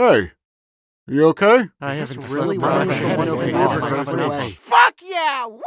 Hey, you okay? I haven't really wanted to Fuck yeah! Woo!